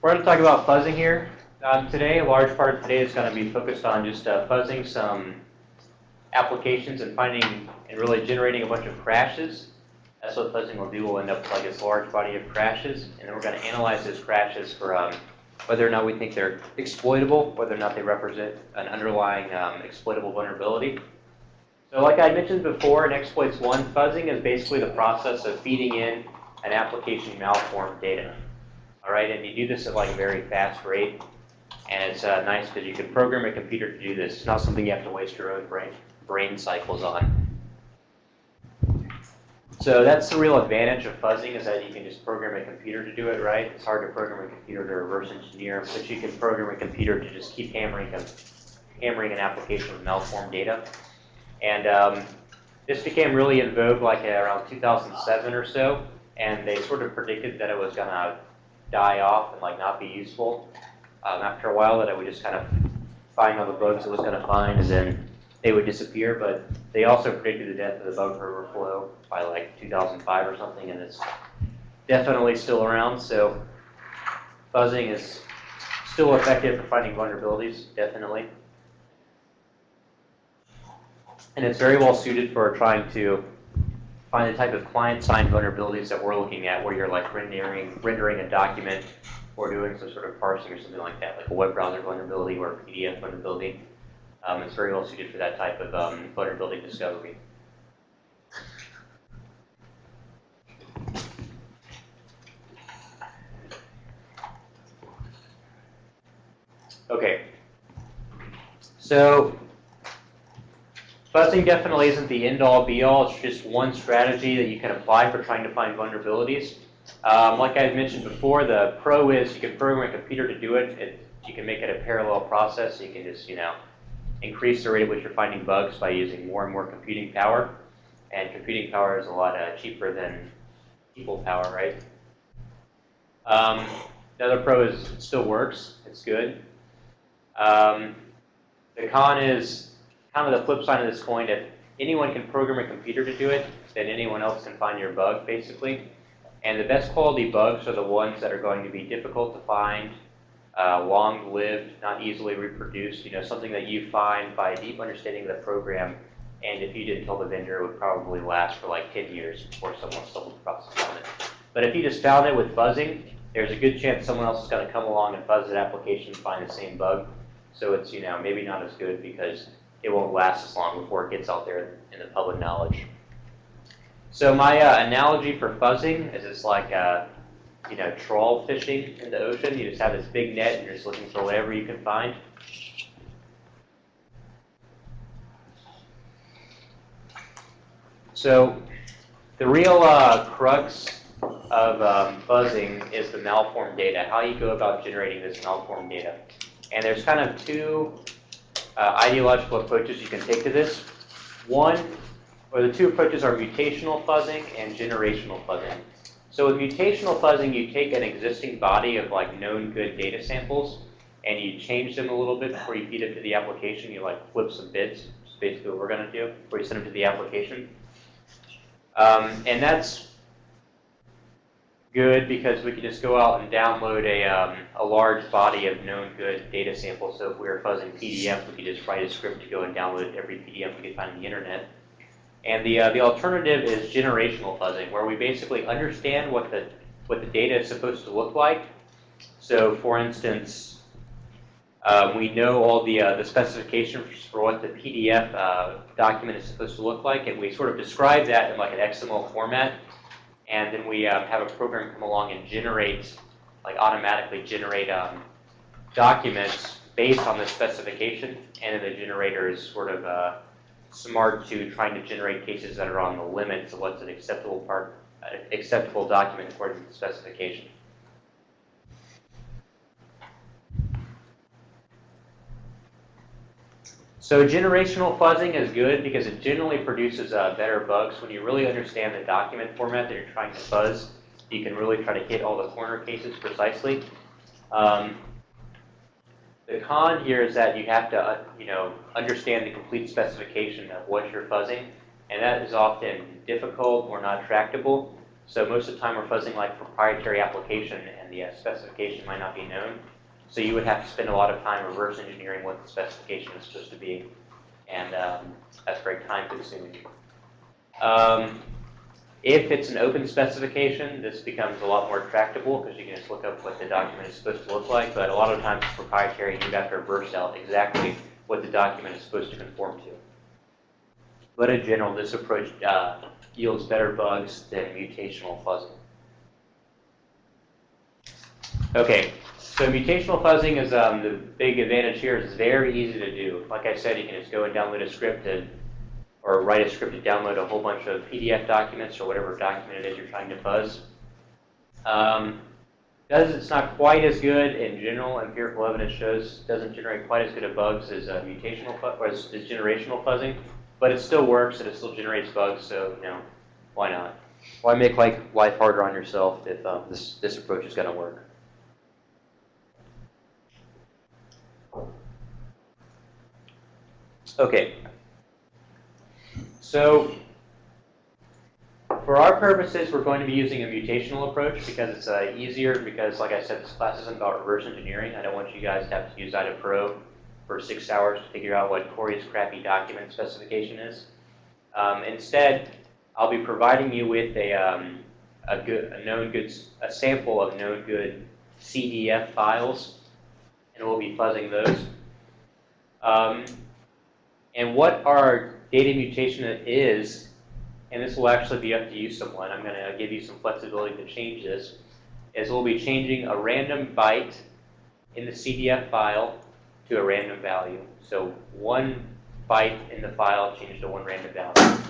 we're going to talk about fuzzing here. Um, today, a large part of today is going to be focused on just uh, fuzzing some applications and finding and really generating a bunch of crashes. That's what fuzzing will do. We'll end up with like this large body of crashes, and then we're going to analyze those crashes for um, whether or not we think they're exploitable, whether or not they represent an underlying um, exploitable vulnerability. So like I mentioned before, in exploits one, fuzzing is basically the process of feeding in an application malformed data. All right, and you do this at like a very fast rate, and it's uh, nice because you can program a computer to do this. It's not something you have to waste your own brain brain cycles on. So that's the real advantage of fuzzing is that you can just program a computer to do it, right? It's hard to program a computer to reverse engineer, but you can program a computer to just keep hammering, hammering an application with malformed data. And um, this became really in vogue like around 2007 or so, and they sort of predicted that it was going to die off and like not be useful. Um, after a while, that I would just kind of find all the bugs it was going to find, and then they would disappear. But they also predicted the death of the bug overflow by like 2005 or something, and it's definitely still around. So fuzzing is still effective for finding vulnerabilities, definitely. And it's very well suited for trying to find the type of client-side vulnerabilities that we're looking at, where you're like rendering, rendering a document or doing some sort of parsing or something like that, like a web browser vulnerability or a PDF vulnerability. Um, it's very well suited for that type of um, vulnerability discovery. Okay. So fuzzing definitely isn't the end-all be-all. It's just one strategy that you can apply for trying to find vulnerabilities. Um, like I mentioned before, the pro is you can program a computer to do it. it. You can make it a parallel process. You can just, you know, increase the rate at which you're finding bugs by using more and more computing power. And computing power is a lot uh, cheaper than people power, right? Um, the other pro is it still works. It's good. Um, the con is kind of the flip side of this coin. If anyone can program a computer to do it, then anyone else can find your bug, basically. And the best quality bugs are the ones that are going to be difficult to find, uh, long-lived, not easily reproduced, you know, something that you find by a deep understanding of the program, and if you didn't tell the vendor, it would probably last for like 10 years before someone stumbled across it. But if you just found it with fuzzing, there's a good chance someone else is going to come along and fuzz that application and find the same bug. So it's, you know, maybe not as good because it won't last as long before it gets out there in the public knowledge. So my uh, analogy for fuzzing is it's like, uh, you know, trawl fishing in the ocean. You just have this big net and you're just looking for whatever you can find. So the real uh, crux of um, fuzzing is the malformed data, how you go about generating this malformed data. And there's kind of two uh, ideological approaches you can take to this. One, or the two approaches are mutational fuzzing and generational fuzzing. So with mutational fuzzing, you take an existing body of like known good data samples and you change them a little bit before you feed it to the application. You like flip some bits, is basically what we're going to do, before you send them to the application. Um, and that's good because we could just go out and download a, um, a large body of known good data samples. So if we were fuzzing PDF, we could just write a script to go and download every PDF we could find on the internet. And the, uh, the alternative is generational fuzzing, where we basically understand what the, what the data is supposed to look like. So for instance, uh, we know all the, uh, the specifications for what the PDF uh, document is supposed to look like, and we sort of describe that in like an XML format and then we um, have a program come along and generate, like automatically generate um, documents based on the specification, and then the generator is sort of uh, smart to trying to generate cases that are on the limits of what's an acceptable part, uh, acceptable document according to the specification. So generational fuzzing is good because it generally produces uh, better bugs. When you really understand the document format that you're trying to fuzz, you can really try to hit all the corner cases precisely. Um, the con here is that you have to, uh, you know, understand the complete specification of what you're fuzzing, and that is often difficult or not tractable. So most of the time we're fuzzing like proprietary application and the uh, specification might not be known. So you would have to spend a lot of time reverse engineering what the specification is supposed to be. And um, that's very time consuming. Um, if it's an open specification, this becomes a lot more tractable because you can just look up what the document is supposed to look like. But a lot of times it's proprietary you have to reverse out exactly what the document is supposed to conform to. But in general, this approach uh, yields better bugs than mutational fuzzing. Okay, so mutational fuzzing is um, the big advantage here it's very easy to do. Like I said, you can just go and download a script and, or write a script to download a whole bunch of PDF documents or whatever document it is you're trying to fuzz. Um, does it's not quite as good in general. Empirical evidence shows doesn't generate quite as good of bugs as uh, mutational or as, as generational fuzzing, but it still works and it still generates bugs. So you know, why not? Why make like life harder on yourself if um, this this approach is going to work? Okay. So for our purposes, we're going to be using a mutational approach because it's uh, easier because, like I said, this class isn't about reverse engineering. I don't want you guys to have to use IDAPRO for six hours to figure out what Corey's crappy document specification is. Um, instead, I'll be providing you with a, um, a, good, a known goods, a sample of known good CDF files, and we'll be fuzzing those. Um, and what our data mutation is, and this will actually be up to you someone, I'm going to give you some flexibility to change this, is we'll be changing a random byte in the CDF file to a random value. So one byte in the file changed to one random value.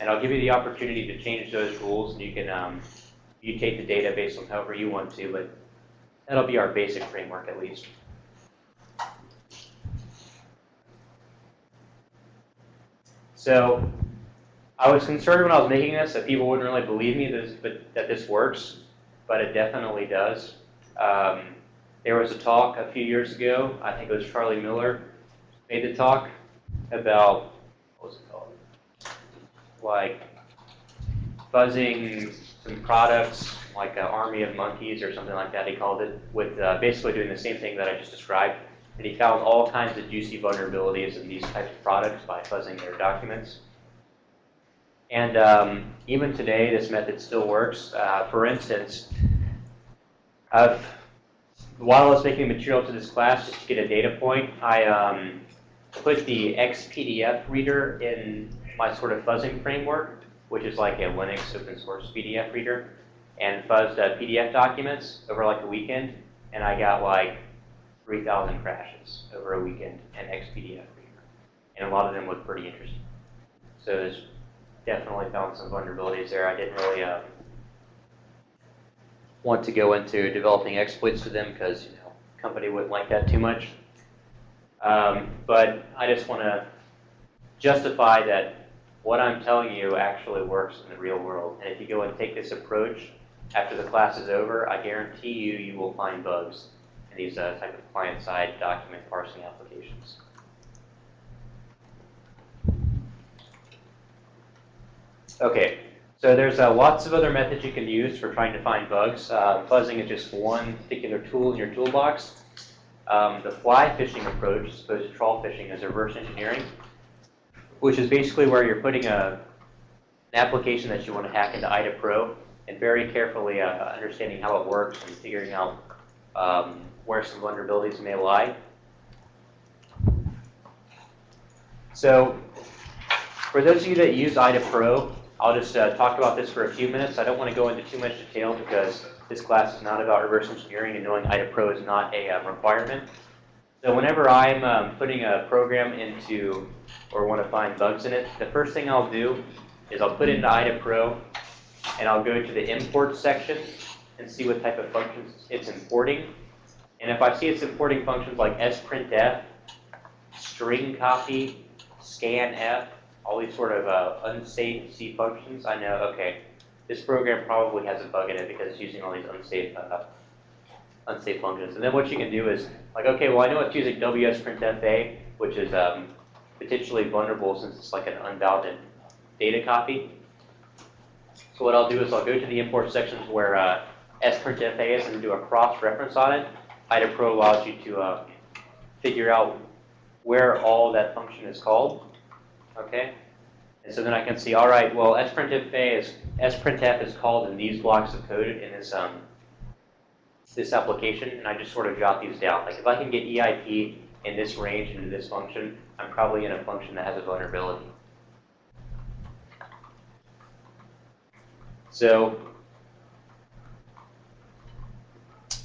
And I'll give you the opportunity to change those rules, and you can um, mutate the data based on however you want to, but that'll be our basic framework at least. So I was concerned when I was making this that people wouldn't really believe me this, but, that this works, but it definitely does. Um, there was a talk a few years ago, I think it was Charlie Miller made the talk about, what was it called? Like fuzzing some products, like an army of monkeys or something like that, he called it, with uh, basically doing the same thing that I just described. And he found all kinds of juicy vulnerabilities in these types of products by fuzzing their documents. And um, even today, this method still works. Uh, for instance, I've, while I was making material to this class, just to get a data point, I um, put the XPDF reader in my sort of fuzzing framework, which is like a Linux open source PDF reader, and fuzzed uh, PDF documents over like a weekend, and I got like 3,000 crashes over a weekend in XPDF reader. And a lot of them look pretty interesting. So there's definitely found some vulnerabilities there. I didn't really uh, want to go into developing exploits for them because you know company wouldn't like that too much. Um, but I just want to justify that what I'm telling you actually works in the real world. And if you go and take this approach after the class is over, I guarantee you you will find bugs these uh, type of client-side document parsing applications. Okay, so there's uh, lots of other methods you can use for trying to find bugs. Uh, fuzzing is just one particular tool in your toolbox. Um, the fly fishing approach, as opposed to trawl fishing, is reverse engineering, which is basically where you're putting a, an application that you want to hack into IDAPRO and very carefully uh, understanding how it works and figuring out um, where some vulnerabilities may lie. So for those of you that use IDAPRO, I'll just uh, talk about this for a few minutes. I don't want to go into too much detail because this class is not about reverse engineering and knowing IDAPRO is not a um, requirement. So whenever I'm um, putting a program into or want to find bugs in it, the first thing I'll do is I'll put it into IDAPRO and I'll go to the import section and see what type of functions it's importing. And if I see it's importing functions like sprintf, string copy, scanf, all these sort of uh, unsafe C functions, I know, okay, this program probably has a bug in it because it's using all these unsafe uh, unsafe functions. And then what you can do is, like, okay, well, I know it's using WSPrintFA, which is um, potentially vulnerable since it's like an unbounded data copy. So what I'll do is I'll go to the import sections where uh, sprintf is and do a cross-reference on it. IDA-Pro allows you to uh, figure out where all that function is called. Okay? And so then I can see, all right, well, sprintf is sprintf is called in these blocks of code in this um, this application, and I just sort of jot these down. Like if I can get EIP in this range into this function, I'm probably in a function that has a vulnerability. So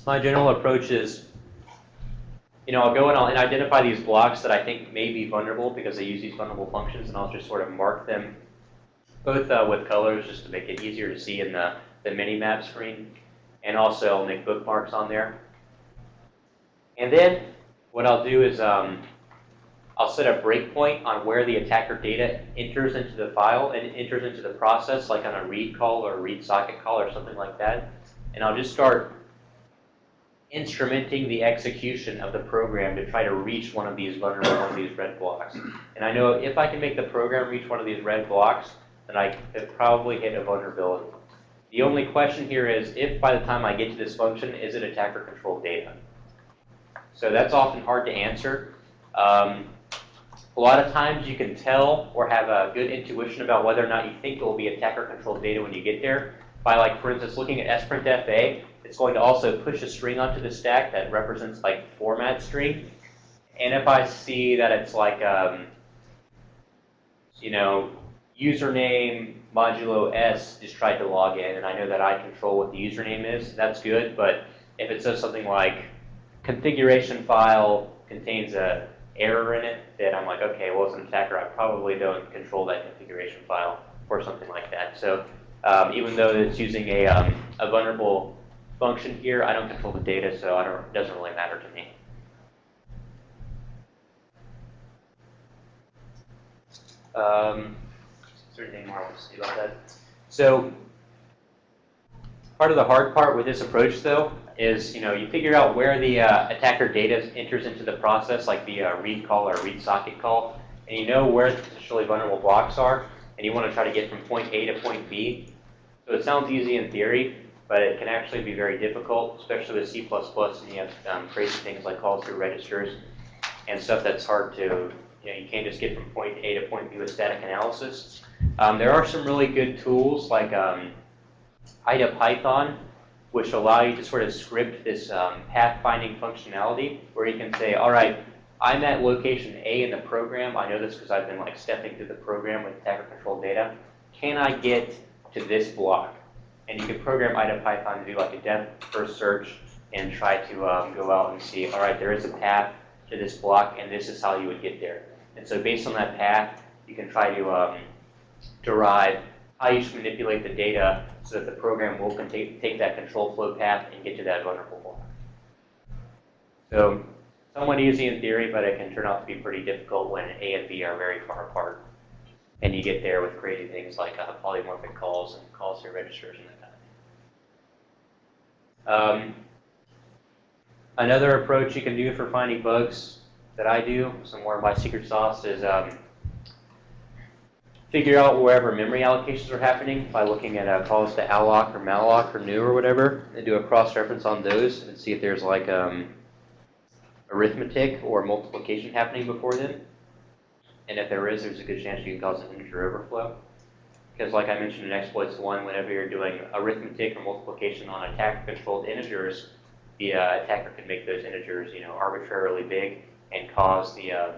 my general approach is, you know, I'll go and I'll identify these blocks that I think may be vulnerable because they use these vulnerable functions, and I'll just sort of mark them both uh, with colors just to make it easier to see in the, the mini-map screen, and also I'll make bookmarks on there. And then what I'll do is um, I'll set a breakpoint on where the attacker data enters into the file and enters into the process, like on a read call or a read socket call or something like that. And I'll just start instrumenting the execution of the program to try to reach one of these vulnerable, one of these red blocks. And I know if I can make the program reach one of these red blocks, then I could probably hit a vulnerability. The only question here is if by the time I get to this function, is it attacker controlled data? So that's often hard to answer. Um, a lot of times you can tell or have a good intuition about whether or not you think it will be attacker controlled data when you get there by like, for instance, looking at sprintf it's going to also push a string onto the stack that represents like format string. And if I see that it's like, um, you know, username modulo s just tried to log in, and I know that I control what the username is, that's good. But if it says something like configuration file contains a error in it, then I'm like, okay, well, as an attacker, I probably don't control that configuration file or something like that. So um, even though it's using a, um, a vulnerable function here. I don't control the data, so I don't, it doesn't really matter to me. Um, is there anything more I want to say about that? So part of the hard part with this approach, though, is you know you figure out where the uh, attacker data enters into the process, like the uh, read call or read socket call, and you know where the potentially vulnerable blocks are, and you want to try to get from point A to point B. So it sounds easy in theory, but it can actually be very difficult, especially with C++, and you have um, crazy things like calls through registers and stuff that's hard to, you know, you can't just get from point A to point B with static analysis. Um, there are some really good tools like um, IDA-Python, which allow you to sort of script this um, pathfinding functionality, where you can say, all right, I'm at location A in the program. I know this because I've been like stepping through the program with attacker control data. Can I get to this block? And you can program IDA-Python to do like a depth first search and try to um, go out and see, all right, there is a path to this block, and this is how you would get there. And so based on that path, you can try to um, derive how you should manipulate the data so that the program will take, take that control flow path and get to that vulnerable block. So somewhat easy in theory, but it can turn out to be pretty difficult when A and B are very far apart. And you get there with crazy things like uh, polymorphic calls and calls to registers and that um, another approach you can do for finding bugs that I do, some more of my secret sauce, is um, figure out wherever memory allocations are happening by looking at uh, calls to alloc or malloc or new or whatever, and do a cross-reference on those and see if there's like um, arithmetic or multiplication happening before them. And if there is, there's a good chance you can cause an integer overflow. Because like I mentioned in exploits one, whenever you're doing arithmetic or multiplication on attacker-controlled integers, the uh, attacker can make those integers, you know, arbitrarily big and cause the, um,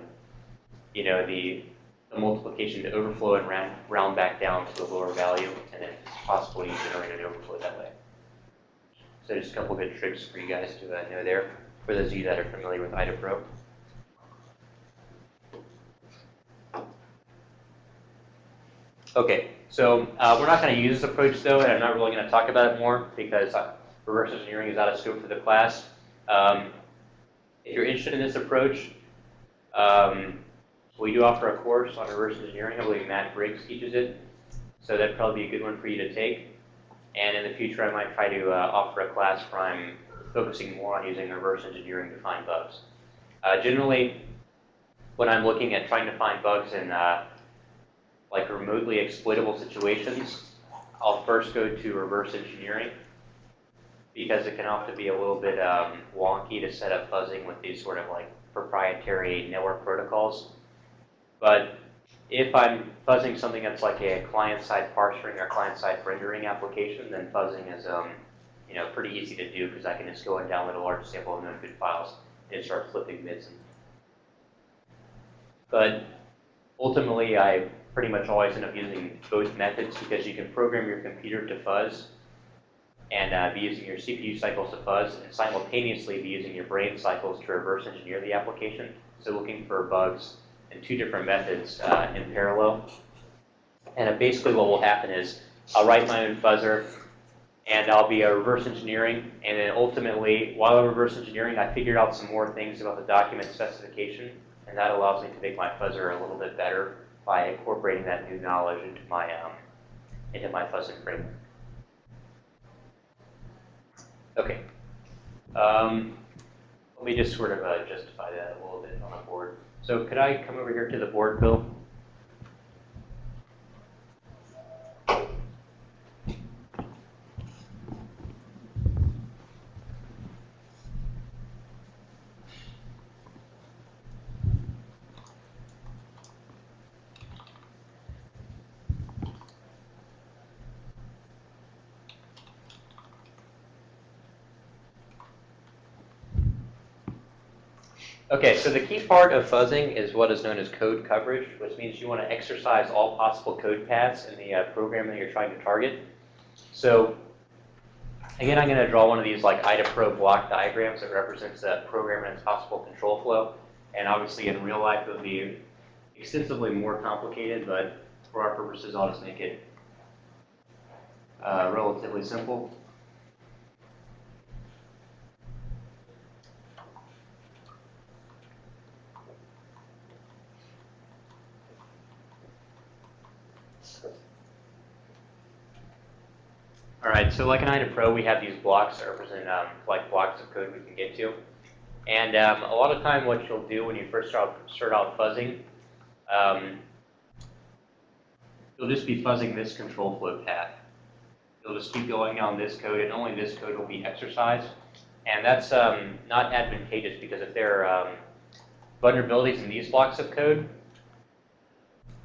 you know, the, the, multiplication to overflow and round, round back down to a lower value, and then possibly generate an overflow that way. So just a couple good tricks for you guys to uh, know there, for those of you that are familiar with IDA-Pro. Okay, so uh, we're not going to use this approach though, and I'm not really going to talk about it more because uh, reverse engineering is out of scope for the class. Um, if you're interested in this approach, um, we do offer a course on reverse engineering. I believe Matt Briggs teaches it, so that'd probably be a good one for you to take. And in the future, I might try to uh, offer a class where I'm focusing more on using reverse engineering to find bugs. Uh, generally, when I'm looking at trying to find bugs in uh, like remotely exploitable situations, I'll first go to reverse engineering because it can often be a little bit um, wonky to set up fuzzing with these sort of like proprietary network protocols. But if I'm fuzzing something that's like a client-side parsing or client-side rendering application, then fuzzing is um, you know pretty easy to do because I can just go and download a large sample of known good files and start flipping bits. But ultimately, I pretty much always end up using both methods because you can program your computer to fuzz and uh, be using your CPU cycles to fuzz and simultaneously be using your brain cycles to reverse engineer the application. So looking for bugs in two different methods uh, in parallel. And uh, basically what will happen is I'll write my own fuzzer and I'll be a reverse engineering and then ultimately while I'm reverse engineering I figured out some more things about the document specification and that allows me to make my fuzzer a little bit better by incorporating that new knowledge into my um, into my fuzzing framework. Okay. Um, let me just sort of uh, justify that a little bit on the board. So could I come over here to the board, Bill? Okay, so the key part of fuzzing is what is known as code coverage, which means you want to exercise all possible code paths in the uh, program that you're trying to target. So again, I'm going to draw one of these like IDA-Pro block diagrams that represents the program and its possible control flow. And obviously in real life it would be extensively more complicated, but for our purposes, I'll just make it uh, relatively simple. All right, so like in IDA Pro, we have these blocks that represent um, like blocks of code we can get to. And um, a lot of time what you'll do when you first start, start out fuzzing, um, you'll just be fuzzing this control flow path. You'll just keep going down this code, and only this code will be exercised. And that's um, not advantageous because if there are um, vulnerabilities in these blocks of code,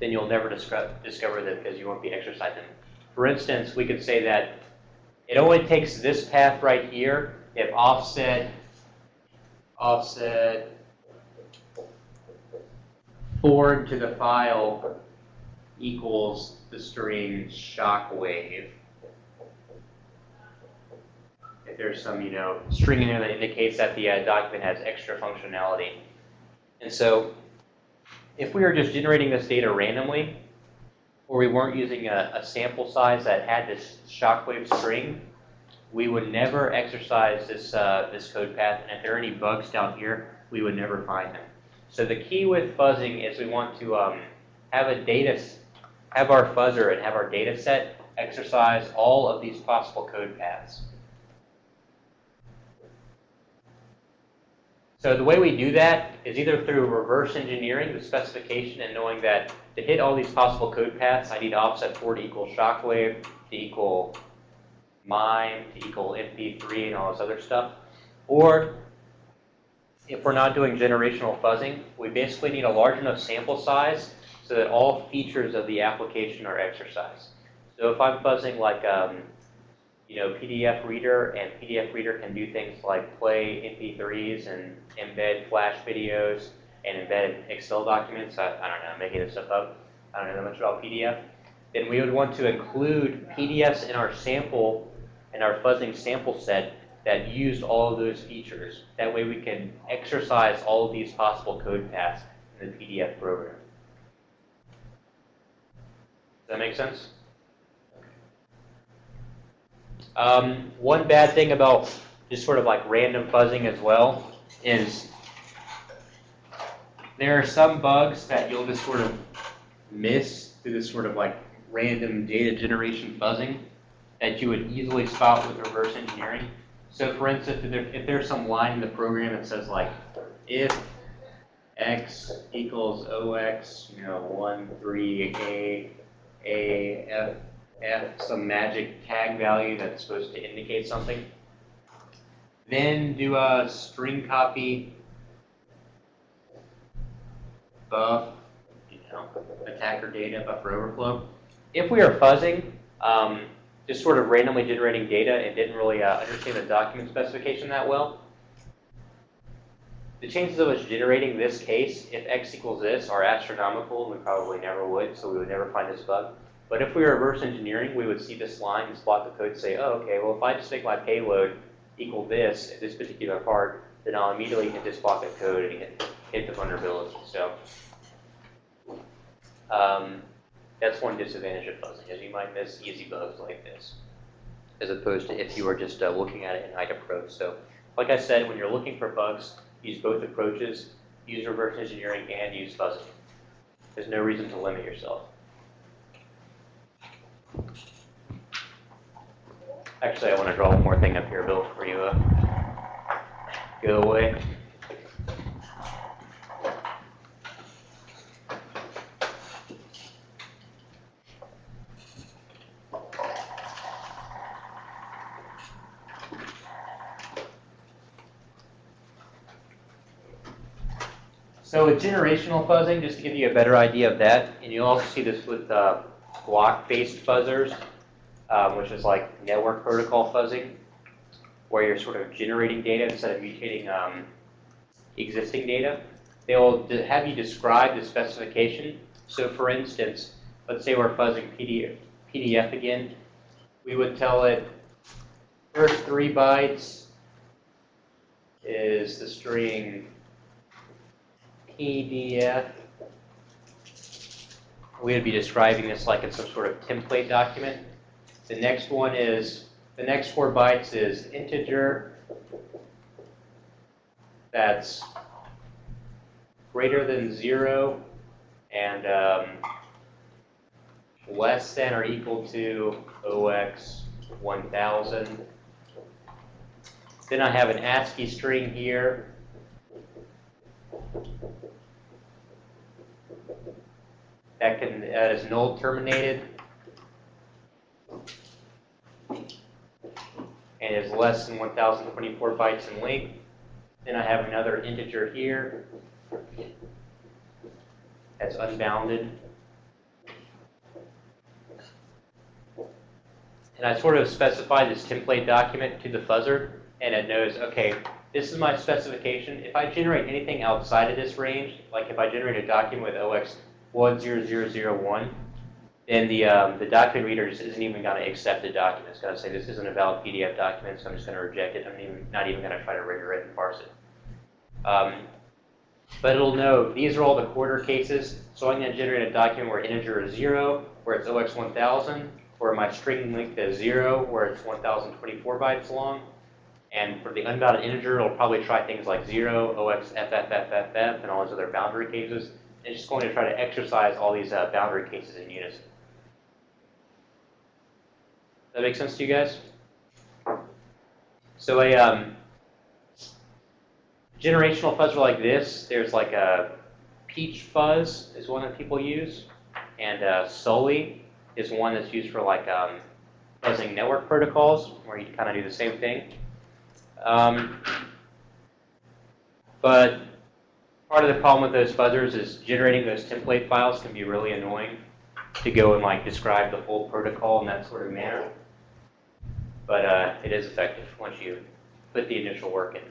then you'll never discover them because you won't be exercising. them. For instance, we could say that it only takes this path right here if offset, offset forward to the file equals the string shockwave. If there's some, you know, string in there that indicates that the uh, document has extra functionality. And so if we are just generating this data randomly, or we weren't using a, a sample size that had this shockwave string, we would never exercise this, uh, this code path. And if there are any bugs down here, we would never find them. So the key with fuzzing is we want to um, have a data, have our fuzzer and have our data set exercise all of these possible code paths. So the way we do that is either through reverse engineering the specification and knowing that to hit all these possible code paths, I need offset 4 to equal shockwave, to equal MIME, to equal MP3, and all this other stuff. Or if we're not doing generational fuzzing, we basically need a large enough sample size so that all features of the application are exercised. So if I'm fuzzing like um, you know, PDF reader, and PDF reader can do things like play MP3s and embed Flash videos and embed Excel documents. I, I don't know, I'm making this stuff up. I don't know that much about PDF. Then we would want to include PDFs in our sample, in our fuzzing sample set that used all of those features. That way we can exercise all of these possible code paths in the PDF program. Does that make sense? Um, one bad thing about just sort of like random fuzzing as well is there are some bugs that you'll just sort of miss through this sort of like random data generation fuzzing that you would easily spot with reverse engineering. So for instance, if, there, if there's some line in the program that says like, if x equals ox, you know, 1, 3, a, a, f, F, some magic tag value that's supposed to indicate something. Then do a string copy buff, you know, attacker data, buffer overflow. If we are fuzzing, um, just sort of randomly generating data and didn't really uh, understand the document specification that well, the chances of us generating this case, if x equals this, are astronomical, and we probably never would, so we would never find this bug. But if we were reverse engineering, we would see this line, this block of code, say, oh, okay, well, if I just make my payload equal this, at this particular part, then I'll immediately hit this block of code and hit, hit the vulnerability. So um, that's one disadvantage of fuzzing, is you might miss easy bugs like this, as opposed to if you were just uh, looking at it in height approach. So like I said, when you're looking for bugs, use both approaches, use reverse engineering and use fuzzing. There's no reason to limit yourself. Actually, I want to draw one more thing up here, Bill, for you uh, go away. So with generational fuzzing, just to give you a better idea of that, and you'll also see this with uh, block-based fuzzers, um, which is like network protocol fuzzing, where you're sort of generating data instead of mutating um, existing data. They'll have you describe the specification. So for instance, let's say we're fuzzing PDF, PDF again. We would tell it first three bytes is the string PDF. We would be describing this like in some sort of template document. The next one is, the next four bytes is integer that's greater than zero and um, less than or equal to OX 1000. Then I have an ASCII string here that can that is null terminated and is less than 1024 bytes in length. Then I have another integer here that's unbounded. And I sort of specify this template document to the fuzzer, and it knows, okay, this is my specification. If I generate anything outside of this range, like if I generate a document with OX 10001, then the, um, the document reader just isn't even going to accept the document. It's going to say this isn't a valid PDF document, so I'm just going to reject it. I'm even, not even going to try to render it and parse it. Um, but it'll know these are all the quarter cases, so I'm going to generate a document where integer is 0, where it's OX 1000, where my string length is 0, where it's 1024 bytes long, and for the unbounded integer, it'll probably try things like 0, OX, FFFFF, and all those other boundary cases. It's just going to try to exercise all these uh, boundary cases in unison. That make sense to you guys? So a um, generational fuzzer like this, there's like a Peach fuzz is one that people use, and uh, Sully is one that's used for like um, fuzzing network protocols, where you kind of do the same thing. Um, but part of the problem with those fuzzers is generating those template files can be really annoying to go and like describe the whole protocol in that sort of manner. But uh, it is effective once you put the initial work in.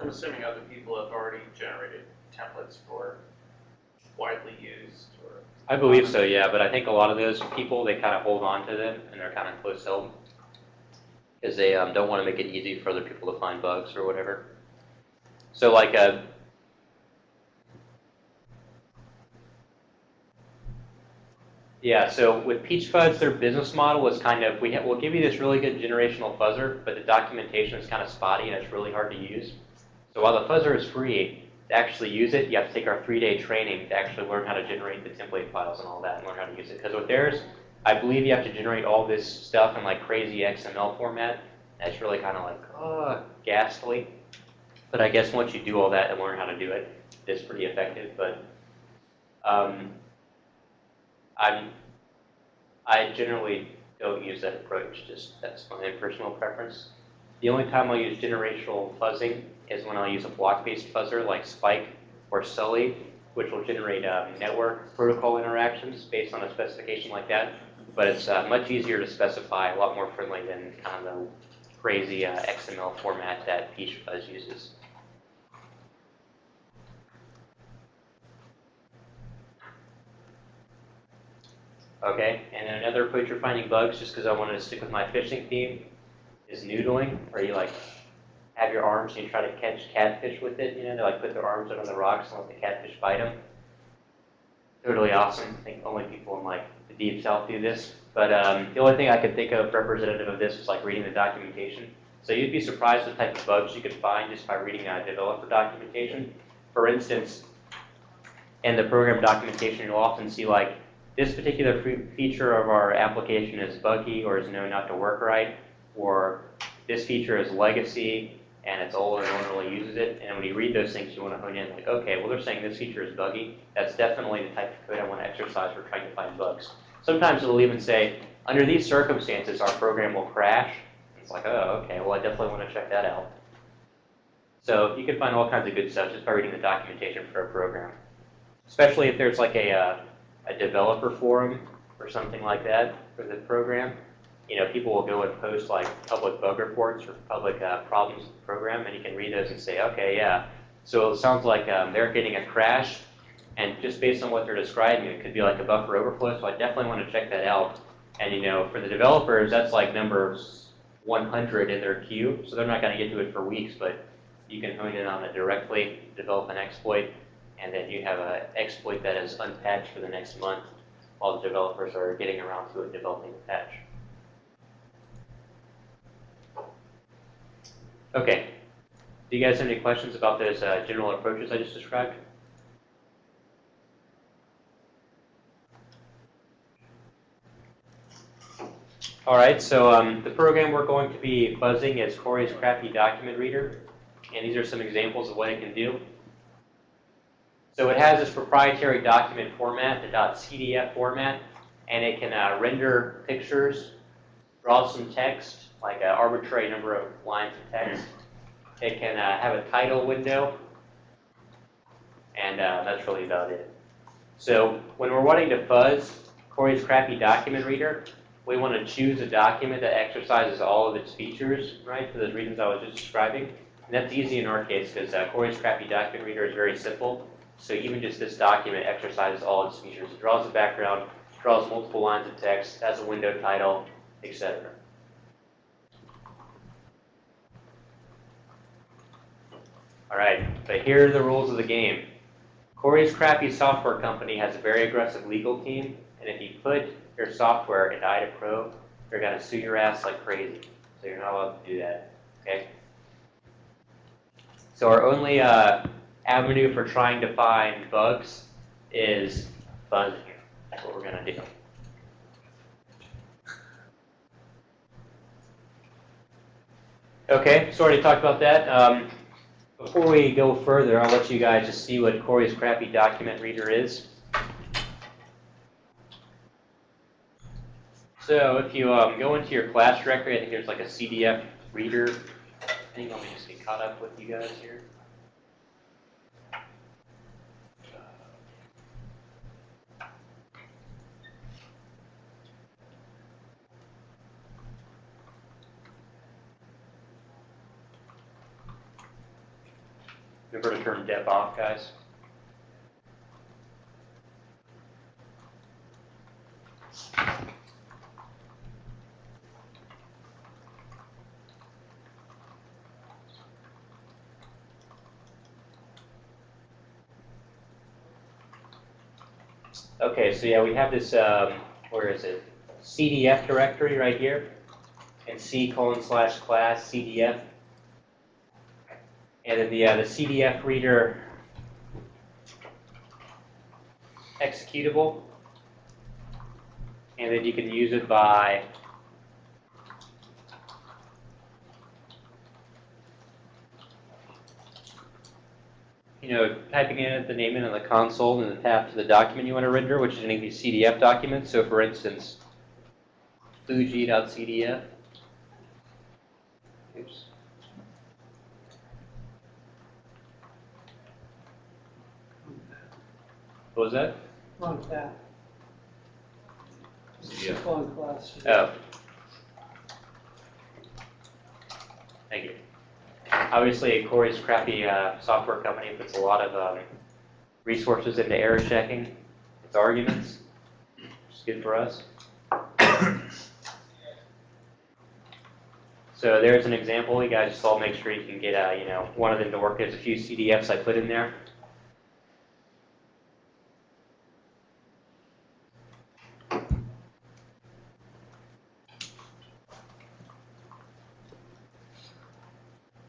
I'm assuming other people have already generated templates for widely used or. I believe so, yeah, but I think a lot of those people, they kind of hold on to them and they're kind of close held because they um, don't want to make it easy for other people to find bugs or whatever. So like a Yeah, so with Peach Fuzz, their business model is kind of, we we'll give you this really good generational fuzzer, but the documentation is kind of spotty and it's really hard to use. So while the fuzzer is free, to actually use it, you have to take our three-day training to actually learn how to generate the template files and all that and learn how to use it. Because with theirs, I believe you have to generate all this stuff in like crazy XML format. That's really kind of like, oh, ghastly. But I guess once you do all that and learn how to do it, it's pretty effective. But um, I'm I generally don't use that approach, just that's my personal preference. The only time I'll use generational fuzzing is when I'll use a block-based fuzzer like Spike or Sully, which will generate um, network protocol interactions based on a specification like that. But it's uh, much easier to specify, a lot more friendly than kind of the crazy uh, XML format that Peach Fuzz uses. Okay, and another approach for finding bugs, just because I wanted to stick with my fishing theme, is noodling, where you like have your arms and you try to catch catfish with it. You know, they like put their arms under the rocks and let the catfish bite them. Totally awesome. I think only people in like the deep south do this. But um, the only thing I could think of representative of this was like reading the documentation. So you'd be surprised the type of bugs you could find just by reading uh, developer documentation. For instance, in the program documentation, you'll often see like this particular feature of our application is buggy or is known not to work right, or this feature is legacy and it's old and no one really uses it. And when you read those things, you want to hone in like, okay, well they're saying this feature is buggy. That's definitely the type of code I want to exercise for trying to find bugs. Sometimes it'll even say, under these circumstances, our program will crash. It's like, oh, okay, well I definitely want to check that out. So you can find all kinds of good stuff just by reading the documentation for a program. Especially if there's like a, uh, a developer forum or something like that for the program. You know, people will go and post like public bug reports or public uh, problems the program, and you can read those and say, okay, yeah. So it sounds like um, they're getting a crash, and just based on what they're describing, it could be like a buffer overflow. So I definitely want to check that out. And you know, for the developers, that's like number 100 in their queue, so they're not going to get to it for weeks, but you can hone in on it directly, develop an exploit, and then you have an exploit that is unpatched for the next month while the developers are getting around to it developing the patch. Okay. Do you guys have any questions about those uh, general approaches I just described? All right, so um, the program we're going to be fuzzing is Corey's Crappy Document Reader, and these are some examples of what it can do. So it has this proprietary document format, the .cdf format, and it can uh, render pictures, draw some text, like an arbitrary number of lines of text. It can uh, have a title window, and uh, that's really about it. So when we're wanting to fuzz Corey's crappy Document Reader, we want to choose a document that exercises all of its features, right, for the reasons I was just describing. And that's easy in our case because uh, Corey's crappy Document Reader is very simple. So even just this document exercises all its features. It draws a background, draws multiple lines of text, has a window title, etc. All right, but here are the rules of the game. Corey's crappy Software Company has a very aggressive legal team, and if you put your software into IDA Pro, they're going to sue your ass like crazy. So you're not allowed to do that, okay? So our only uh, avenue for trying to find bugs is fuzzing. That's what we're going to do. Okay, so already talked about that. Um, before we go further, I'll let you guys just see what Corey's crappy Document Reader is. So if you um, go into your class directory, I think there's like a CDF reader. I think me just get caught up with you guys here. To turn dep off, guys. Okay, so yeah, we have this, um, where is it? CDF directory right here, and C colon slash class CDF and then the, uh, the CDF reader executable. And then you can use it by you know, typing in the name in the console and then tap to the document you want to render, which is any of these CDF documents. So for instance, Fuji.cdf. Oops. What was that? Wrong tab. Yeah. Class. Oh. Thank you. Obviously, Corey's crappy uh, software company puts a lot of um, resources into error checking its arguments, which is good for us. So there's an example. You guys just all make sure you can get, uh, you know, one of them to work. There's a few CDFs I put in there.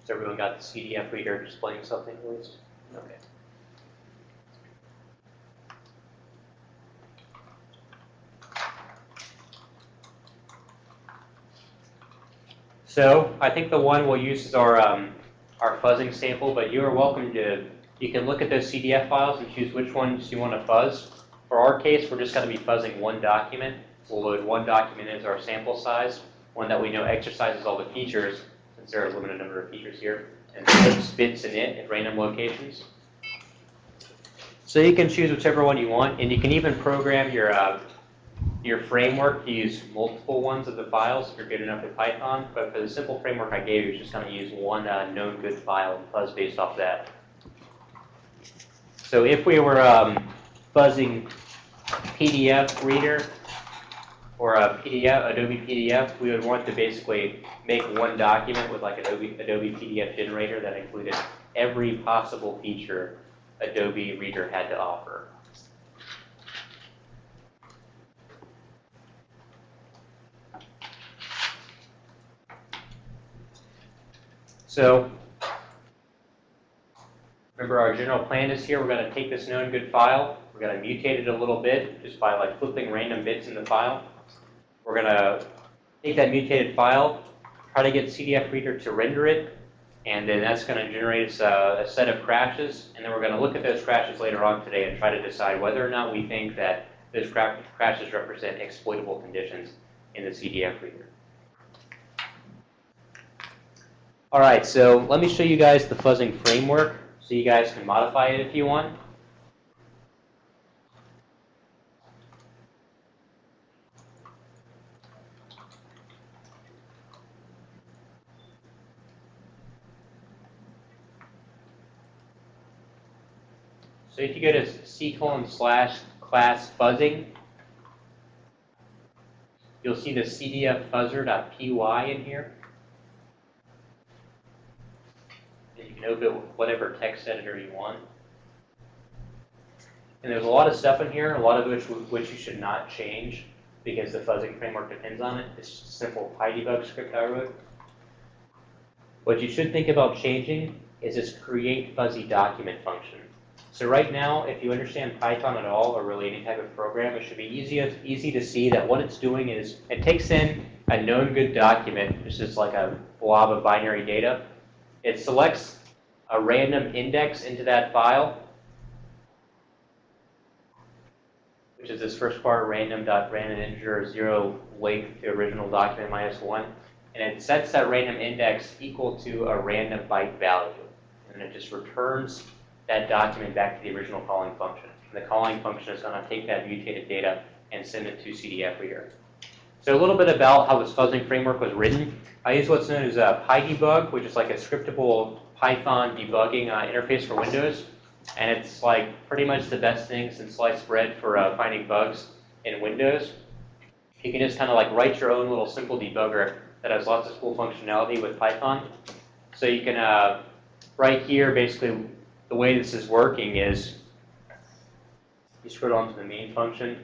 Has everyone got the CDF reader displaying something at least? Okay. So I think the one we'll use is our, um, our fuzzing sample, but you are welcome to, you can look at those CDF files and choose which ones you want to fuzz. For our case, we're just going to be fuzzing one document. We'll load one document as our sample size, one that we know exercises all the features, there are a limited number of features here, and puts bits in it at random locations. So you can choose whichever one you want, and you can even program your, uh, your framework to use multiple ones of the files if you're good enough at Python, but for the simple framework I gave you, it's just going to use one uh, known good file and fuzz based off that. So if we were um, fuzzing PDF reader or a PDF, Adobe PDF, we would want to basically make one document with like Adobe, Adobe PDF generator that included every possible feature Adobe Reader had to offer. So, remember our general plan is here. We're going to take this known good file. We're going to mutate it a little bit just by like flipping random bits in the file. We're going to take that mutated file, try to get CDF Reader to render it, and then that's going to generate a, a set of crashes. And then we're going to look at those crashes later on today and try to decide whether or not we think that those cra crashes represent exploitable conditions in the CDF Reader. All right, so let me show you guys the fuzzing framework so you guys can modify it if you want. So if you go to C colon slash class fuzzing, you'll see the cdf fuzzer.py in here. And you can open it with whatever text editor you want. And there's a lot of stuff in here, a lot of which which you should not change because the fuzzing framework depends on it. It's just a simple PyDebug script I wrote. What you should think about changing is this create fuzzy document function. So right now, if you understand Python at all, or really any type of program, it should be easy, easy to see that what it's doing is it takes in a known good document, which is like a blob of binary data. It selects a random index into that file, which is this first part, random.random integer zero length to original document minus one, and it sets that random index equal to a random byte value, and it just returns that document back to the original calling function. And the calling function is going to take that mutated data and send it to CDF reader. So a little bit about how this fuzzing framework was written. I use what's known as a PyDebug, which is like a scriptable Python debugging uh, interface for Windows. And it's like pretty much the best thing since sliced bread for uh, finding bugs in Windows. You can just kind of like write your own little simple debugger that has lots of cool functionality with Python. So you can, uh, right here, basically the way this is working is, you scroll down to the main function,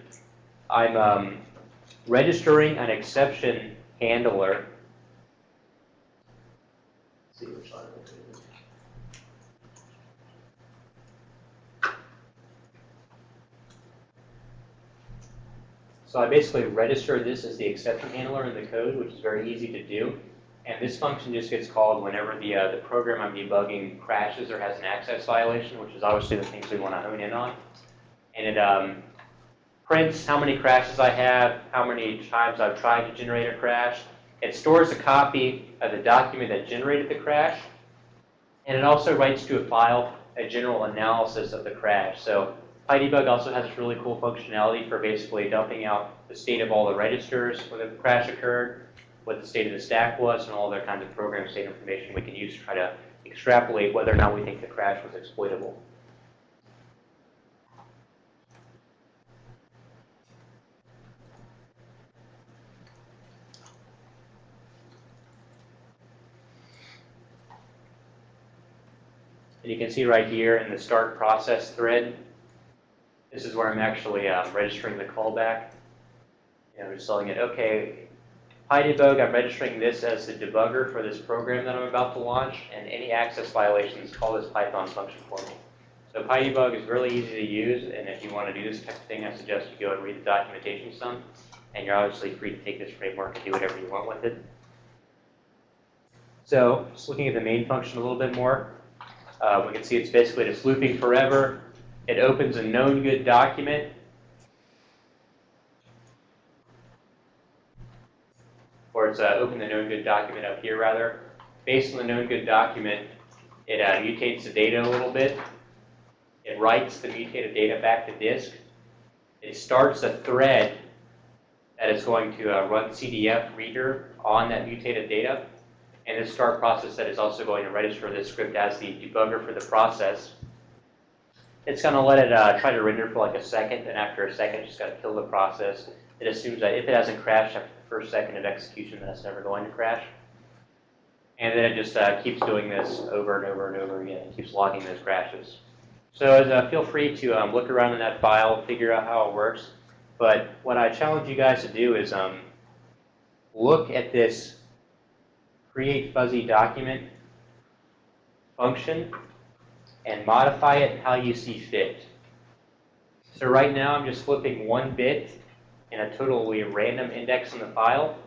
I'm um, registering an exception handler. So I basically register this as the exception handler in the code, which is very easy to do. And this function just gets called whenever the, uh, the program I'm debugging crashes or has an access violation, which is obviously the things we want to hone in on. And it um, prints how many crashes I have, how many times I've tried to generate a crash. It stores a copy of the document that generated the crash, and it also writes to a file a general analysis of the crash. So PyDebug also has this really cool functionality for basically dumping out the state of all the registers when the crash occurred, what the state of the stack was, and all other kinds of program state information we can use to try to extrapolate whether or not we think the crash was exploitable. And you can see right here in the start process thread, this is where I'm actually um, registering the callback. And I'm just telling it, okay, PyDebug, I'm registering this as the debugger for this program that I'm about to launch, and any access violations, call this Python function for me. So PyDebug is really easy to use, and if you want to do this type of thing, I suggest you go and read the documentation some, and you're obviously free to take this framework and do whatever you want with it. So, just looking at the main function a little bit more, uh, we can see it's basically just looping forever. It opens a known good document. Or it's uh, open the known good document up here rather. Based on the known good document, it uh, mutates the data a little bit. It writes the mutated data back to disk. It starts a thread that is going to uh, run CDF reader on that mutated data. And this start process that is also going to register this script as the debugger for the process. It's going to let it uh, try to render for like a second, and after a second, it's just got to kill the process. It assumes that if it hasn't crashed after first second of execution, then it's never going to crash. And then it just uh, keeps doing this over and over and over again. It keeps logging those crashes. So uh, feel free to um, look around in that file, figure out how it works. But what I challenge you guys to do is um, look at this create fuzzy document function and modify it how you see fit. So right now I'm just flipping one bit in a totally random index in the file.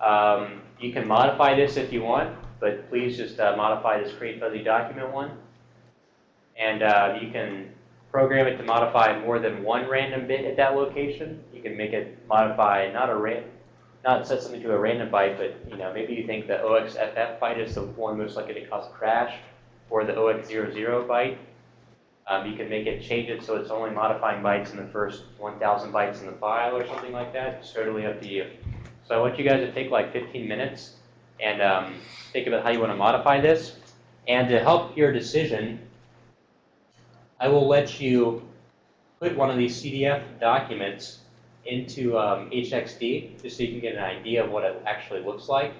Um, you can modify this if you want, but please just uh, modify this create fuzzy document one. And uh, you can program it to modify more than one random bit at that location. You can make it modify not a random not set something to a random byte, but you know, maybe you think the OXFF byte is the one most likely to cause a crash, or the OX00 byte. Um, you can make it change it so it's only modifying bytes in the first 1,000 bytes in the file or something like that. It's totally up to you. So I want you guys to take like 15 minutes and um, think about how you want to modify this. And to help your decision, I will let you put one of these CDF documents into um, HXD just so you can get an idea of what it actually looks like.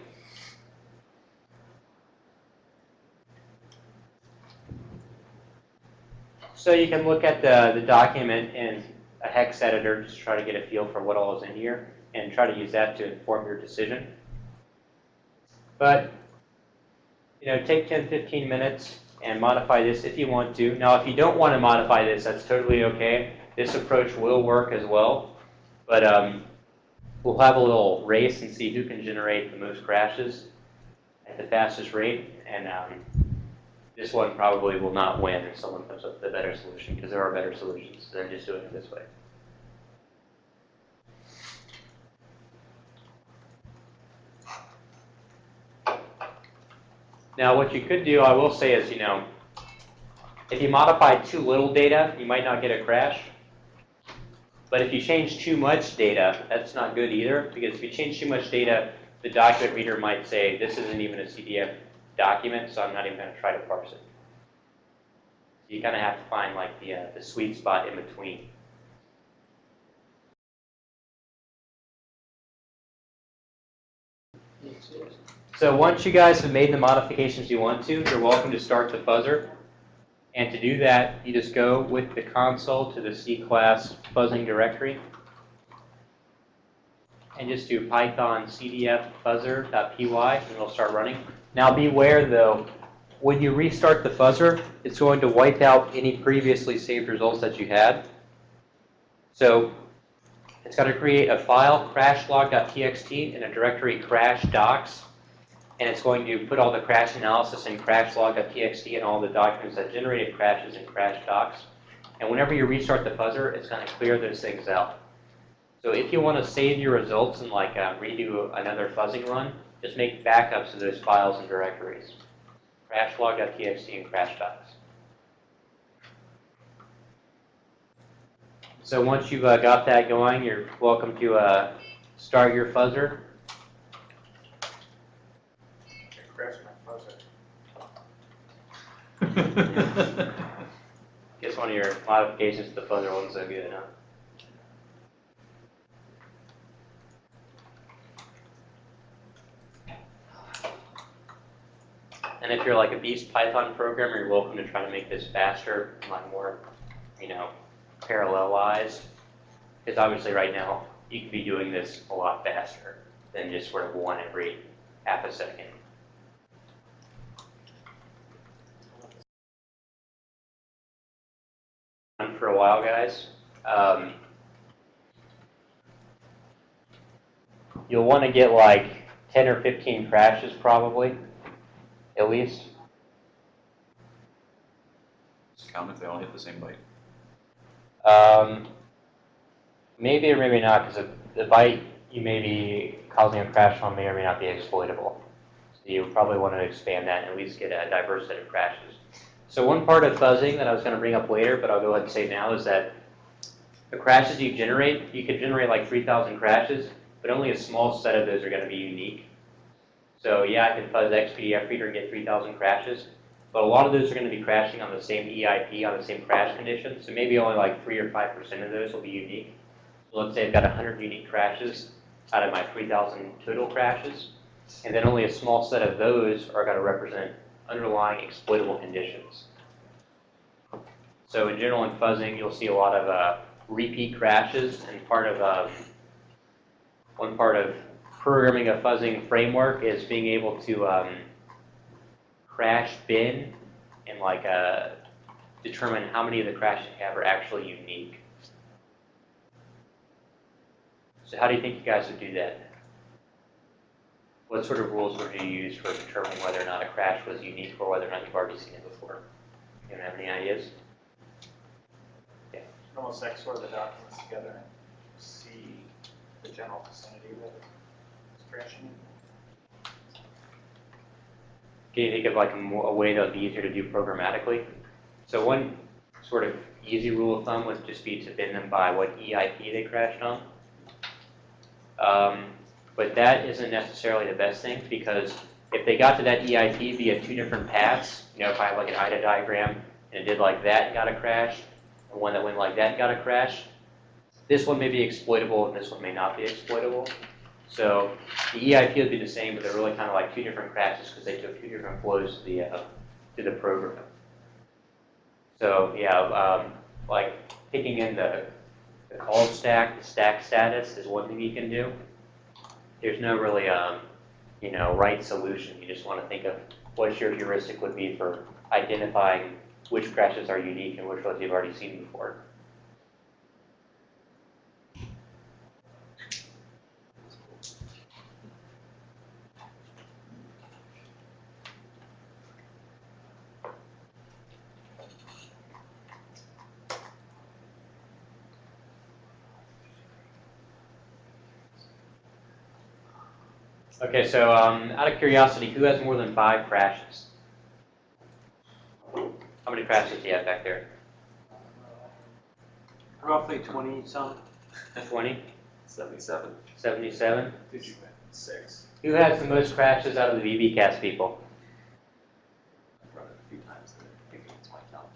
So you can look at the, the document in a hex editor just try to get a feel for what all is in here and try to use that to inform your decision. But, you know, take 10, 15 minutes and modify this if you want to. Now, if you don't want to modify this, that's totally okay. This approach will work as well. But um, we'll have a little race and see who can generate the most crashes at the fastest rate. And um, this one probably will not win if someone comes up with a better solution, because there are better solutions than just doing it this way. Now, what you could do, I will say, is, you know, if you modify too little data, you might not get a crash. But if you change too much data, that's not good either, because if you change too much data, the document reader might say, this isn't even a CDF document, so I'm not even going to try to parse it. So you kind of have to find like the, uh, the sweet spot in between. So once you guys have made the modifications you want to, you're welcome to start the fuzzer. And to do that, you just go with the console to the C class fuzzing directory. And just do python cdf fuzzer.py and it'll start running. Now beware though, when you restart the fuzzer, it's going to wipe out any previously saved results that you had. So it's going to create a file, crashlog.txt, in a directory crash docs and it's going to put all the crash analysis in crashlog.txt and all the documents that generated crashes in crash docs. And whenever you restart the fuzzer, it's gonna clear those things out. So if you wanna save your results and like uh, redo another fuzzing run, just make backups of those files and directories. Crashlog.txt and crash docs. So once you've uh, got that going, you're welcome to uh, start your fuzzer. Crash my fuzzer. Guess one of your modifications to the fuzzer wasn't so good, huh? And if you're like a Beast Python programmer, you're welcome to try to make this faster, like more, you know, parallelized. Because obviously right now, you could be doing this a lot faster than just sort of one every half a second. on for a while, guys. Um, you'll want to get like 10 or 15 crashes probably, at least. Does it count if they all hit the same byte? Um, maybe or maybe not, because the, the byte you may be causing a crash on may or may not be exploitable. So you probably want to expand that and at least get a diverse set of crashes. So one part of fuzzing that I was going to bring up later, but I'll go ahead and say now, is that the crashes you generate, you could generate like 3,000 crashes, but only a small set of those are going to be unique. So yeah, I can fuzz XPDF reader and get 3,000 crashes, but a lot of those are going to be crashing on the same EIP, on the same crash condition. So maybe only like 3 or 5% of those will be unique. So let's say I've got 100 unique crashes out of my 3,000 total crashes, and then only a small set of those are going to represent underlying exploitable conditions. So in general, in fuzzing, you'll see a lot of uh, repeat crashes, and part of um, one part of programming a fuzzing framework is being able to um, crash bin and like uh, determine how many of the crashes you have are actually unique. So how do you think you guys would do that? What sort of rules would you use for determining whether or not a crash was unique or whether or not you've already seen it before? You don't have any ideas? Yeah. Almost like sort of the documents together and see the general vicinity that it's Can you think of like a, a way that would be easier to do programmatically? So one sort of easy rule of thumb would just be to bin them by what EIP they crashed on. Um, but that isn't necessarily the best thing because if they got to that EIP via two different paths, you know, if I have like an IDA diagram and it did like that and got a crash, and one that went like that got a crash, this one may be exploitable and this one may not be exploitable. So the EIP would be the same, but they're really kind of like two different crashes because they took two different flows to the, uh, to the program. So yeah, um, like picking in the, the call stack, the stack status is one thing you can do. There's no really, um, you know, right solution. You just want to think of what your heuristic would be for identifying which crashes are unique and which ones you've already seen before. Okay, so um, out of curiosity, who has more than five crashes? How many crashes do you have back there? Roughly twenty some. 20? Seventy-seven. 77? Did you Six. Who has the most crashes out of the VBcast people? I've run it a few times, and I think it's my count.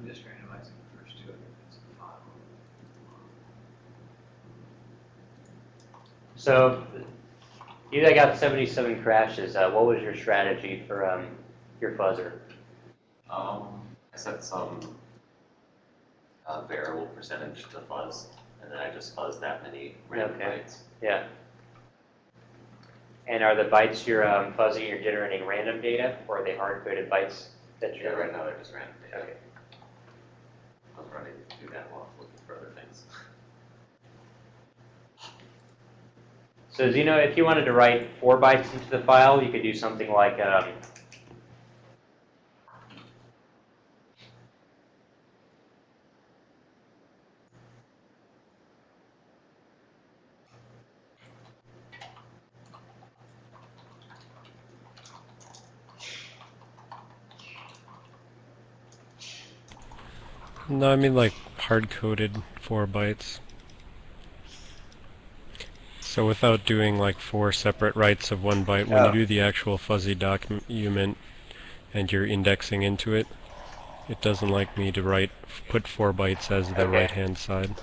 I'm just randomizing the first two. It's five. So, you that got 77 crashes, uh, what was your strategy for um, your fuzzer? Um, I set some uh, variable percentage to fuzz, and then I just fuzz that many random Okay. bytes. Yeah. And are the bytes you're um, fuzzing, you're generating random data, or are they hard-coded bytes that you're? right now they're just random data. Okay. Those running through that while looking for other things. So Zeno, if you wanted to write four bytes into the file, you could do something like, um, No, I mean like hard-coded four bytes. So without doing like four separate writes of one byte, when Oh. you do the actual fuzzy document and you're indexing into it, it doesn't like me to write put four bytes as the Okay. right-hand side.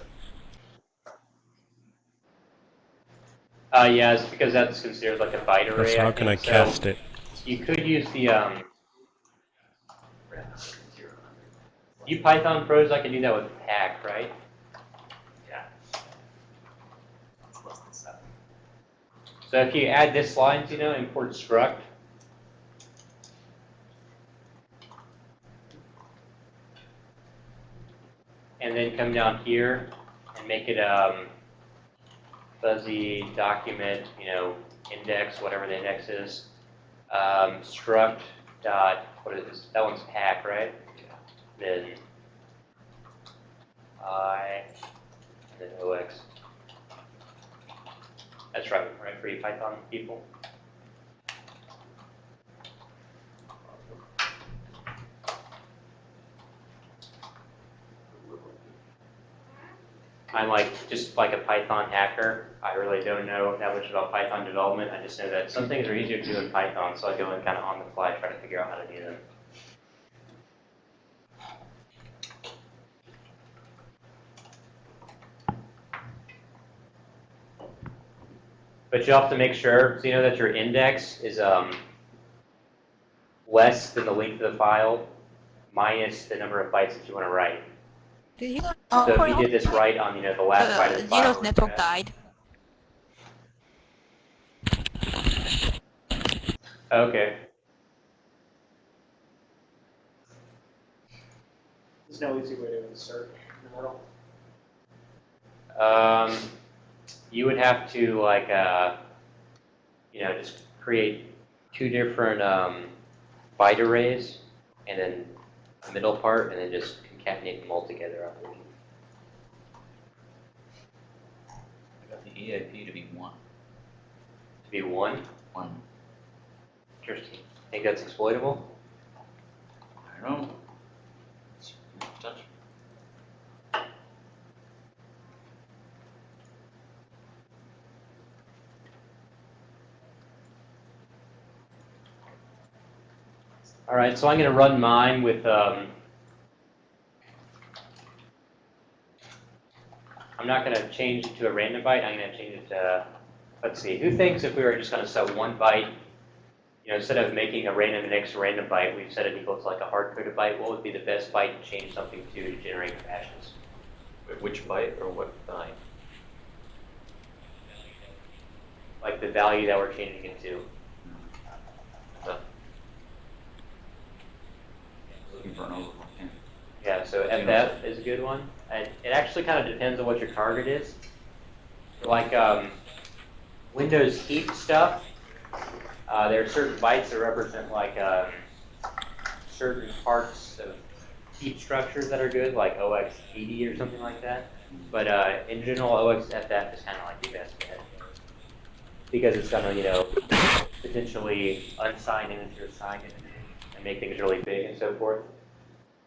uh, yeah, it's because that's considered like a byte array. So how can I think. So cast it? You could use the, um, Random hundred. you Python pros, I can do that with pack, right? Yeah. It's less than seven. So if you add this line, you know, import struct. And then come down here and make it um, fuzzy document, you know, index, whatever the index is. Um, struct dot, what is this? That one's pack, right? Then I, and then OX. That's right, right for you Python people. I'm like, just like a Python hacker. I really don't know that much about Python development. I just know that some things are easier to do in Python, so I go and kind of on the fly try to figure out how to do them. But you have to make sure, so you know that your index is um, less than the length of the file minus the number of bytes that you want to write. Did you uh, So if you did this right on, you know, the last byte of uh, the file. Zero's network died? Okay. There's no easy way to insert in the middle. Um, you would have to like, uh, you know, just create two different um, byte arrays and then a middle part and then just concatenate them all together. I believe. I got the EIP to be one. To be one. One. Interesting. Think that's exploitable? I don't know. All right, so I'm going to run mine with, um, I'm not going to change it to a random byte. I'm going to change it to, let's see, who thinks if we were just going to set one byte, you know, instead of making a random index a random byte, we've set it equal to like a hard-coded byte, what would be the best byte to change something to to generate? Wait, Which byte or what line? Like the value that we're changing it to. Looking for an overflow. Yeah. So FF is a good one. And it actually kind of depends on what your target is. Like um, Windows heap stuff, uh, there are certain bytes that represent like um, certain parts of heap structures that are good, like OX80 or something like that. But uh, in general, OXFF is kind of like the best bet. Because it's going to, you know, potentially unsigned integer, signed integer, and make things really big and so forth.